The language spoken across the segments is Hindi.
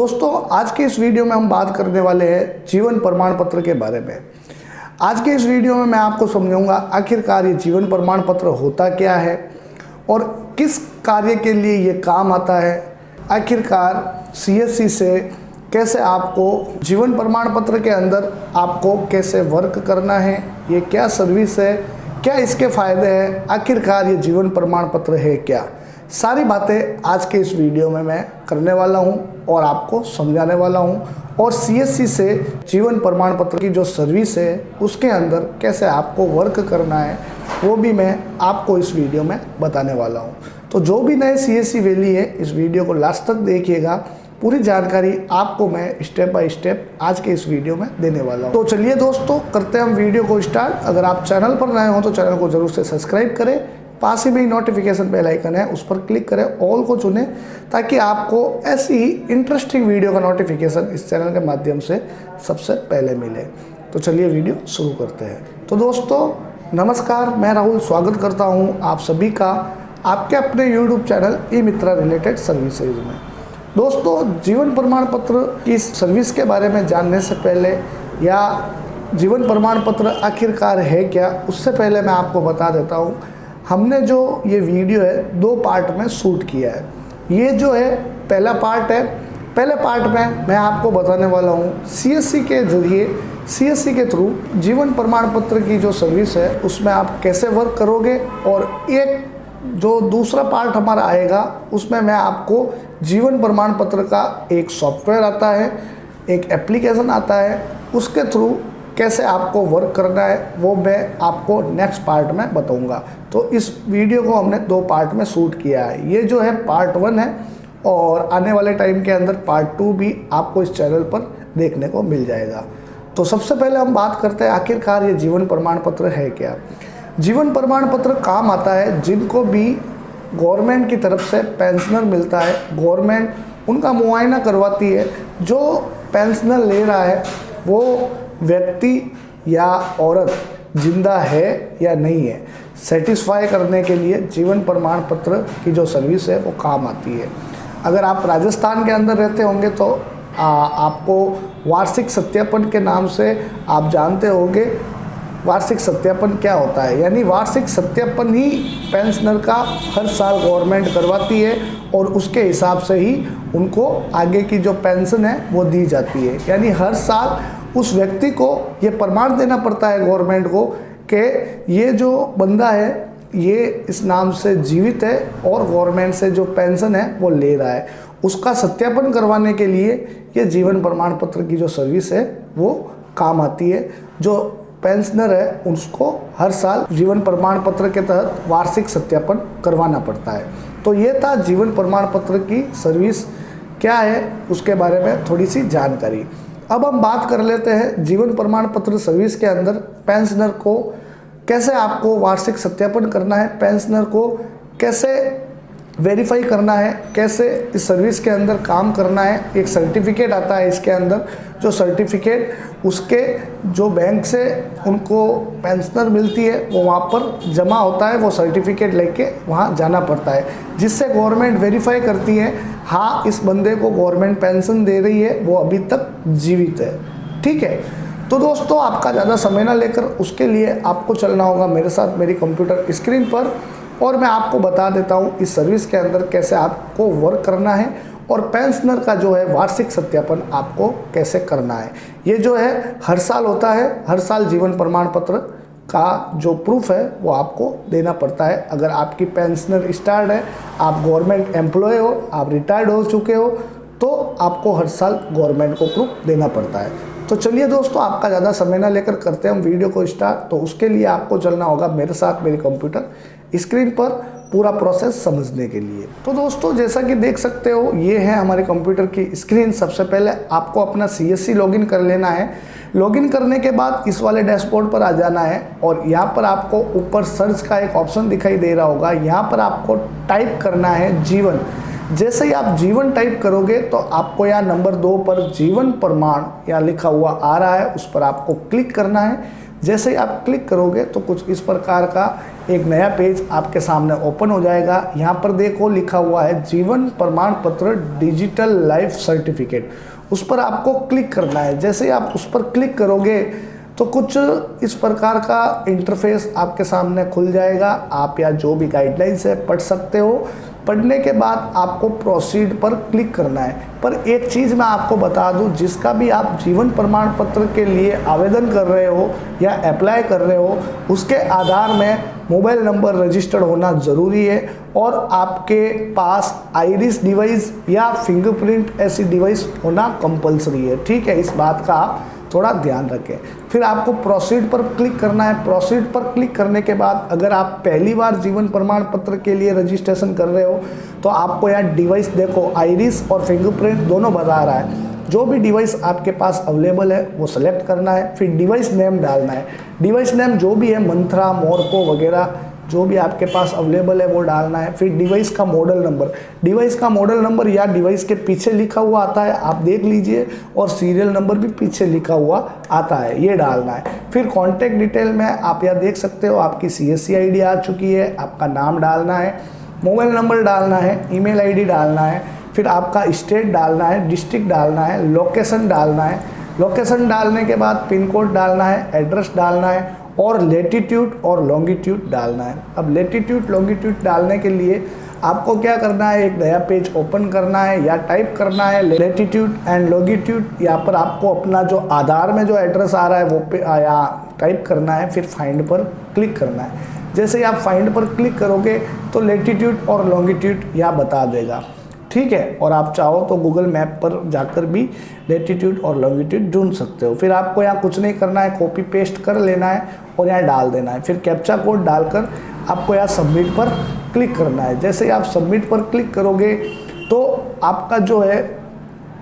दोस्तों, आज के इस वीडियो में हम बात करने वाले हैं जीवन प्रमाण पत्र के बारे में। आज के इस वीडियो में मैं आपको समझाऊँगा आखिरकार ये जीवन प्रमाण पत्र होता क्या है और किस कार्य के लिए ये काम आता है। आखिरकार सीएससी से कैसे आपको जीवन प्रमाण पत्र के अंदर आपको कैसे वर्क करना है, ये क्या सर्विस है, क्या इसके फ़ायदे हैं, आखिरकार ये जीवन प्रमाण पत्र है क्या? सारी बातें आज के इस वीडियो में मैं करने वाला हूँ और आपको समझाने वाला हूँ। और सीएससी से जीवन प्रमाण पत्र की जो सर्विस है, उसके अंदर कैसे आपको वर्क करना है, वो भी मैं आपको इस वीडियो में बताने वाला हूँ। तो जो भी नए सीएससी वैली है, इस वीडियो को लास्ट तक देखिएगा। पूरी जानकारी आपको मैं स्टेप बाय स्टेप आज के इस वीडियो में देने वाला हूँ। तो चलिए दोस्तों, करते हैं हम वीडियो को स्टार्ट अगर आप चैनल पर नए हो तो चैनल को ज़रूर से सब्सक्राइब करें। पास ही में नोटिफिकेशन बेल आइकन है, उस पर क्लिक करें ऑल को चुनें, ताकि आपको ऐसी ही इंटरेस्टिंग वीडियो का नोटिफिकेशन इस चैनल के माध्यम से सबसे पहले मिले। तो चलिए वीडियो शुरू करते हैं। तो दोस्तों, नमस्कार, मैं राहुल स्वागत करता हूँ आप सभी का आपके अपने YouTube channel e Mitra related services में। दोस्तों, जीवन प्रमाण पत्र की सर्विस के बारे में जानने से पहले या जीवन प्रमाण पत्र आखिरकार है क्या, उससे पहले मैं आपको बता देता हूँ हमने जो ये वीडियो है, दो पार्ट में शूट किया है। ये जो है, पहला पार्ट है। पहले पार्ट में मैं आपको बताने वाला हूँ सीएससी के ज़रिए सीएससी के थ्रू जीवन प्रमाण पत्र की जो सर्विस है, उसमें आप कैसे वर्क करोगे और एक जो दूसरा पार्ट हमारा आएगा, उसमें मैं आपको जीवन प्रमाण पत्र का एक सॉफ्टवेयर आता है, एक एप्लीकेशन आता है, उसके थ्रू कैसे आपको वर्क करना है, वो मैं आपको नेक्स्ट पार्ट में बताऊँगा। तो इस वीडियो को हमने दो पार्ट में शूट किया है। ये जो है पार्ट वन है और आने वाले टाइम के अंदर पार्ट टू भी आपको इस चैनल पर देखने को मिल जाएगा। तो सबसे पहले हम बात करते हैं आखिरकार ये जीवन प्रमाण पत्र है क्या? जीवन प्रमाण पत्र काम आता है, जिनको भी गवर्नमेंट की तरफ़ से पेंशनर मिलता है गवर्नमेंट उनका मुआयना करवाती है। जो पेंशनर ले रहा है, वो व्यक्ति या औरत ज़िंदा है या नहीं है सेटिस्फाई करने के लिए जीवन प्रमाण पत्र की जो सर्विस है वो काम आती है। अगर आप राजस्थान के अंदर रहते होंगे तो आ, आपको वार्षिक सत्यापन के नाम से आप जानते होंगे वार्षिक सत्यापन क्या होता है। यानी वार्षिक सत्यापन ही पेंशनर का हर साल गवर्नमेंट करवाती है और उसके हिसाब से ही उनको आगे की जो पेंशन है वो दी जाती है। यानी हर साल उस व्यक्ति को ये प्रमाण देना पड़ता है गवर्नमेंट को कि ये जो बंदा है, ये इस नाम से जीवित है और गवर्नमेंट से जो पेंशन है, वो ले रहा है। उसका सत्यापन करवाने के लिए ये जीवन प्रमाण पत्र की जो सर्विस है, वो काम आती है। जो पेंशनर है, उसको हर साल जीवन प्रमाण पत्र के तहत वार्षिक सत्यापन करवाना पड़ता है। तो ये था जीवन प्रमाण पत्र की सर्विस। क्या है, उसके बारे में थोड़ी सी जानकारी। अब हम बात कर लेते हैं जीवन प्रमाण पत्र सर्विस के अंदर पेंशनर को कैसे आपको वार्षिक सत्यापन करना है पेंशनर को कैसे वेरीफाई करना है, कैसे इस सर्विस के अंदर काम करना है। एक सर्टिफिकेट आता है इसके अंदर, जो सर्टिफिकेट उसके जो बैंक से उनको पेंशनर मिलती है, वो वहाँ पर जमा होता है, वो सर्टिफिकेट लेके वहाँ जाना पड़ता है, जिससे गवर्नमेंट वेरीफाई करती है हाँ इस बंदे को गवर्नमेंट पेंशन दे रही है, वो अभी तक जीवित है। ठीक है? तो दोस्तों, आपका ज़्यादा समय ना लेकर उसके लिए आपको चलना होगा मेरे साथ मेरी कंप्यूटर स्क्रीन पर और मैं आपको बता देता हूँ इस सर्विस के अंदर कैसे आपको वर्क करना है और पेंशनर का जो है वार्षिक सत्यापन आपको कैसे करना है। ये जो है, हर साल होता है, हर साल जीवन प्रमाण पत्र का जो प्रूफ है, वो आपको देना पड़ता है। अगर आपकी पेंशनर स्टार्ट है, आप गवर्नमेंट एम्प्लॉय हो, आप रिटायर्ड हो चुके हो तो आपको हर साल गवर्नमेंट को प्रूफ देना पड़ता है। तो चलिए दोस्तों, आपका ज़्यादा समय ना लेकर करते हैं हम वीडियो को स्टार्ट तो उसके लिए आपको चलना होगा मेरे साथ, मेरी कंप्यूटर स्क्रीन पर पूरा प्रोसेस समझने के लिए। तो दोस्तों, जैसा कि देख सकते हो, ये है हमारे कंप्यूटर की स्क्रीन सबसे पहले आपको अपना सी एस कर लेना है। लॉगिन करने के बाद इस वाले डैशबोर्ड पर आ जाना है और यहाँ पर आपको ऊपर सर्च का एक ऑप्शन दिखाई दे रहा होगा। यहाँ पर आपको टाइप करना है जीवन जैसे ही आप जीवन टाइप करोगे तो आपको यहाँ नंबर दो पर जीवन प्रमाण यहाँ लिखा हुआ आ रहा है। उस पर आपको क्लिक करना है। जैसे ही आप क्लिक करोगे तो कुछ इस प्रकार का एक नया पेज आपके सामने ओपन हो जाएगा। यहाँ पर देखो लिखा हुआ है जीवन प्रमाण पत्र डिजिटल लाइफ सर्टिफिकेट उस पर आपको क्लिक करना है। जैसे आप उस पर क्लिक करोगे तो कुछ इस प्रकार का इंटरफेस आपके सामने खुल जाएगा। आप या जो भी गाइडलाइंस है, पढ़ सकते हो। पढ़ने के बाद आपको प्रोसीड पर क्लिक करना है। पर एक चीज़ मैं आपको बता दूँ, जिसका भी आप जीवन प्रमाण पत्र के लिए आवेदन कर रहे हो या अप्लाई कर रहे हो, उसके आधार में मोबाइल नंबर रजिस्टर्ड होना ज़रूरी है और आपके पास आइरिस डिवाइस या फिंगरप्रिंट ऐसी डिवाइस होना कंपलसरी है। ठीक है, इस बात का आप थोड़ा ध्यान रखें। फिर आपको प्रोसीड पर क्लिक करना है। प्रोसीड पर क्लिक करने के बाद अगर आप पहली बार जीवन प्रमाण पत्र के लिए रजिस्ट्रेशन कर रहे हो तो आपको यहाँ डिवाइस देखो आइरिस और फिंगरप्रिंट दोनों बता रहा है। जो भी डिवाइस आपके पास अवेलेबल है, वो सेलेक्ट करना है। फिर डिवाइस नेम डालना है। डिवाइस नेम जो भी है, मंत्रा मोरको वगैरह जो भी आपके पास अवेलेबल है, वो डालना है। फिर डिवाइस का मॉडल नंबर डिवाइस का मॉडल नंबर या डिवाइस के पीछे लिखा हुआ आता है, आप देख लीजिए। और सीरियल नंबर भी पीछे लिखा हुआ आता है, ये डालना है। फिर कॉन्टैक्ट डिटेल में आप यह देख सकते हो, आपकी सी एस आ चुकी है, आपका नाम डालना है। मोबाइल नंबर डालना है ईमेल आईडी डालना है। फिर आपका स्टेट डालना है डिस्ट्रिक्ट डालना है लोकेशन डालना है। लोकेशन डालने के बाद पिन कोड डालना है एड्रेस डालना है। और लेटीट्यूड और लॉन्गिट्यूड डालना है। अब लेटीट्यूड लॉन्गिट्यूड डालने के लिए आपको क्या करना है? एक नया पेज ओपन करना है या टाइप करना है। लेटीट्यूड एंड लॉन्गिट्यूड यहाँ पर आपको अपना जो आधार में जो एड्रेस आ रहा है वो पे यहाँ टाइप करना है, फिर फाइंड पर क्लिक करना है। जैसे आप फाइंड पर क्लिक करोगे तो लेटीट्यूड और लॉन्गिट्यूड यहाँ बता देगा। ठीक है? और आप चाहो तो गूगल मैप पर जाकर भी लेटीट्यूड और लॉन्गिट्यूड ढूंढ सकते हो। फिर आपको यहाँ कुछ नहीं करना है कॉपी पेस्ट कर लेना है और यहाँ डाल देना है। फिर कैप्चा कोड डालकर आपको यहाँ सबमिट पर क्लिक करना है। जैसे आप सबमिट पर क्लिक करोगे तो आपका जो है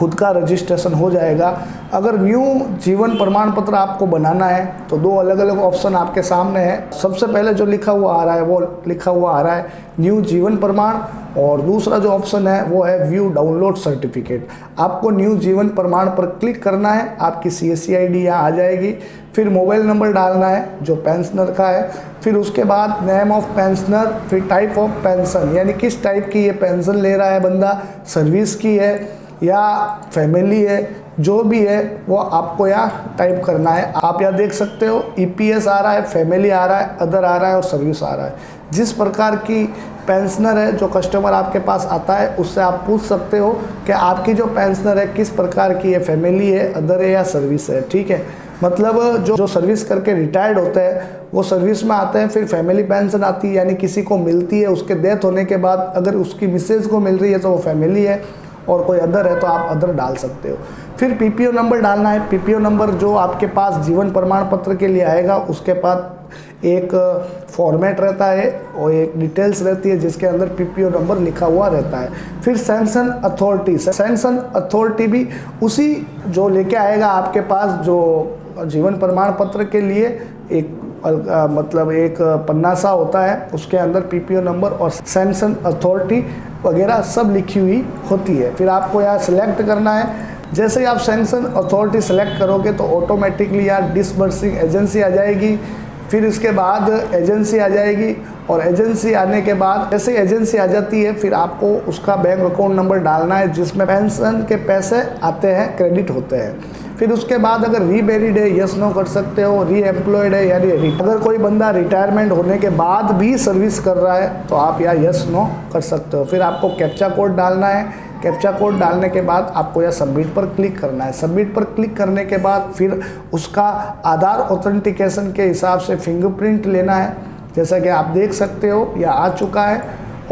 खुद का रजिस्ट्रेशन हो जाएगा। अगर न्यू जीवन प्रमाण पत्र आपको बनाना है तो दो अलग अलग ऑप्शन आपके सामने है। सबसे पहले जो लिखा हुआ आ रहा है, वो लिखा हुआ आ रहा है न्यू जीवन प्रमाण, और दूसरा जो ऑप्शन है, वो है व्यू डाउनलोड सर्टिफिकेट आपको न्यू जीवन प्रमाण पर क्लिक करना है, आपकी C S C I D यहाँ आ जाएगी। फिर मोबाइल नंबर डालना है, जो पेंशनर का है। फिर उसके बाद नेम ऑफ़ पेंशनर फिर टाइप ऑफ़ पेंशन यानी किस टाइप की ये पेंशन ले रहा है बंदा? सर्विस की है। या फैमिली है, जो भी है, वो आपको यहाँ टाइप करना है। आप यहाँ देख सकते हो ईपीएस आ रहा है फैमिली आ रहा है अदर आ रहा है और सर्विस आ रहा है। जिस प्रकार की पेंशनर है, जो कस्टमर आपके पास आता है, उससे आप पूछ सकते हो कि आपकी जो पेंशनर है, किस प्रकार की है फैमिली है अदर है या सर्विस है, ठीक है? मतलब जो जो सर्विस करके रिटायर्ड होते हैं, वो सर्विस में आते हैं, फिर फैमिली पेंशन आती है, यानी किसी को मिलती है, उसके डेथ होने के बाद अगर उसकी मिसेज को मिल रही है तो वो फैमिली है। और कोई अदर है तो आप अदर डाल सकते हो। फिर पीपीओ नंबर डालना है। पीपीओ नंबर जो आपके पास जीवन प्रमाण पत्र के लिए आएगा, उसके पास एक फॉर्मेट रहता है और एक डिटेल्स रहती है जिसके अंदर पीपीओ नंबर लिखा हुआ रहता है। फिर सेंसन अथॉरिटी सेंसन अथॉरिटी भी उसी जो लेके आएगा आपके पास जो जीवन प्रमाण पत्र के लिए एक मतलब एक पन्ना सा होता है, उसके अंदर पीपीओ नंबर और सैमसन अथॉरिटी वगैरह सब लिखी हुई होती है। फिर आपको यहाँ सेलेक्ट करना है। जैसे ही आप सैंक्शन अथॉरिटी सेलेक्ट करोगे तो ऑटोमेटिकली यहाँ डिसबर्सिंग एजेंसी आ जाएगी। फिर इसके बाद एजेंसी आ जाएगी और एजेंसी आने के बाद जैसे एजेंसी आ जाती है, फिर आपको उसका बैंक अकाउंट नंबर डालना है, जिसमें पेंशन के पैसे आते हैं क्रेडिट होते हैं। फिर उसके बाद अगर रीमेरिड है यस नो कर सकते हो री एम्प्लॉयड है, यानी अगर कोई बंदा रिटायरमेंट होने के बाद भी सर्विस कर रहा है तो आप या यस नो कर सकते हो। फिर आपको कैप्चा कोड डालना है। कैप्चा कोड डालने के बाद आपको यह सबमिट पर क्लिक करना है। सबमिट पर क्लिक करने के बाद फिर उसका आधार ऑथेंटिकेशन के हिसाब से फिंगरप्रिंट लेना है। जैसा कि आप देख सकते हो, यह आ चुका है।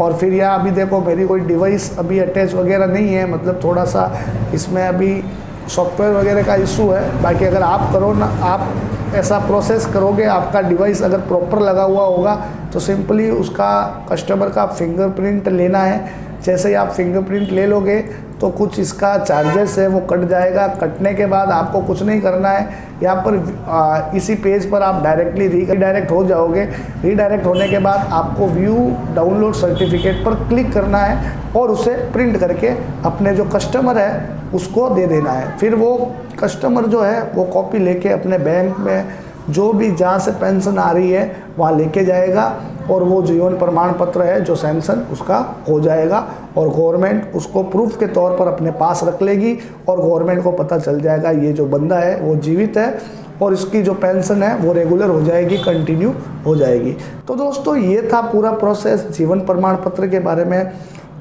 और फिर यह अभी देखो, मेरी कोई डिवाइस अभी अटैच वगैरह नहीं है। मतलब थोड़ा सा इसमें अभी सॉफ्टवेयर वगैरह का इशू है। बाकी अगर आप करो ना, आप ऐसा प्रोसेस करोगे, आपका डिवाइस अगर प्रॉपर लगा हुआ होगा तो सिंपली उसका कस्टमर का फिंगरप्रिंट लेना है। जैसे ही आप फिंगरप्रिंट ले लोगे तो कुछ इसका चार्जेस है वो कट जाएगा। कटने के बाद आपको कुछ नहीं करना है। यहाँ पर आ, इसी पेज पर आप डायरेक्टली रीडायरेक्ट हो जाओगे। रीडायरेक्ट होने के बाद आपको व्यू डाउनलोड सर्टिफिकेट पर क्लिक करना है और उसे प्रिंट करके अपने जो कस्टमर है उसको दे देना है। फिर वो कस्टमर जो है वो कॉपी लेके अपने बैंक में जो भी जहाँ से पेंशन आ रही है, वहाँ लेके जाएगा और वो जीवन प्रमाण पत्र है, जो सैंक्शन उसका हो जाएगा और गवर्नमेंट उसको प्रूफ के तौर पर अपने पास रख लेगी और गवर्नमेंट को पता चल जाएगा ये जो बंदा है, वो जीवित है और इसकी जो पेंशन है, वो रेगुलर हो जाएगी, कंटिन्यू हो जाएगी। तो दोस्तों, ये था पूरा प्रोसेस जीवन प्रमाण पत्र के बारे में।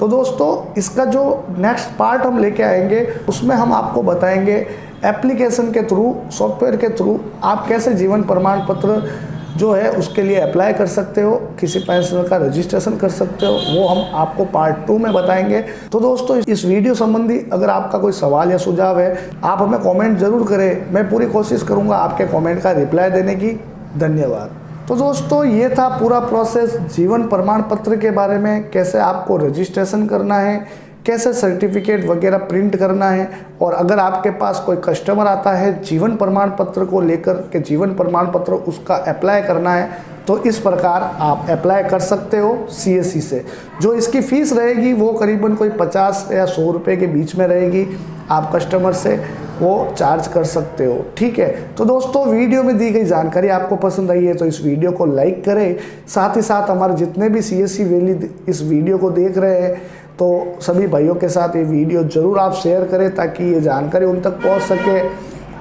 तो दोस्तों, इसका जो नेक्स्ट पार्ट हम लेके आएँगे, उसमें हम आपको बताएँगे एप्लीकेशन के थ्रू सॉफ्टवेयर के थ्रू आप कैसे जीवन प्रमाण पत्र जो है उसके लिए अप्लाई कर सकते हो? किसी पेंशनर का रजिस्ट्रेशन कर सकते हो? वो हम आपको पार्ट टू में बताएँगे। तो दोस्तों, इस वीडियो संबंधी अगर आपका कोई सवाल या सुझाव है, आप हमें कमेंट ज़रूर करें। मैं पूरी कोशिश करूँगा आपके कमेंट का रिप्लाई देने की। धन्यवाद। तो दोस्तों, ये था पूरा प्रोसेस जीवन प्रमाण पत्र के बारे में, कैसे आपको रजिस्ट्रेशन करना है कैसे सर्टिफिकेट वगैरह प्रिंट करना है? और अगर आपके पास कोई कस्टमर आता है, जीवन प्रमाण पत्र को लेकर के जीवन प्रमाण पत्र उसका अप्लाई करना है तो इस प्रकार आप अप्लाई कर सकते हो सीएससी से। जो इसकी फ़ीस रहेगी, वो करीबन कोई 50 या 100 रुपए के बीच में रहेगी आप कस्टमर से, वो चार्ज कर सकते हो। ठीक है? तो दोस्तों वीडियो में दी गई जानकारी आपको पसंद आई है तो इस वीडियो को लाइक करें। साथ ही साथ हमारे जितने भी सी एस वैली इस वीडियो को देख रहे हैं तो सभी भाइयों के साथ ये वीडियो ज़रूर आप शेयर करें ताकि ये जानकारी उन तक पहुँच सके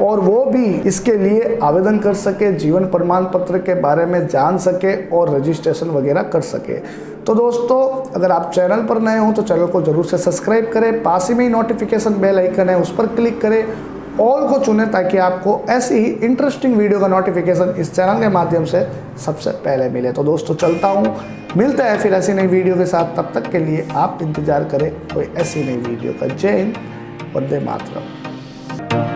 और वो भी इसके लिए आवेदन कर सके, जीवन प्रमाण पत्र के बारे में जान सके और रजिस्ट्रेशन वगैरह कर सके। तो दोस्तों, अगर आप चैनल पर नए हों तो चैनल को ज़रूर से सब्सक्राइब करें, पास ही में ही नोटिफिकेशन बेल आइकन है, उस पर क्लिक करें ऑल को चुने ताकि आपको ऐसी ही इंटरेस्टिंग वीडियो का नोटिफिकेशन इस चैनल के माध्यम से सबसे पहले मिले। तो दोस्तों, चलता हूँ। मिलता है फिर ऐसी नई वीडियो के साथ। तब तक के लिए आप इंतज़ार करें कोई ऐसी नई वीडियो का जय हिंद। वंदे मातरम।